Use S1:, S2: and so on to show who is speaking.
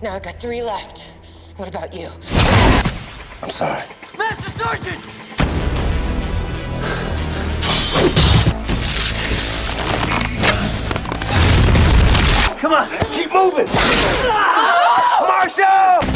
S1: Now I've got three left. What about you?
S2: I'm sorry.
S3: Master Sergeant!
S2: Come on, keep moving! Marshall!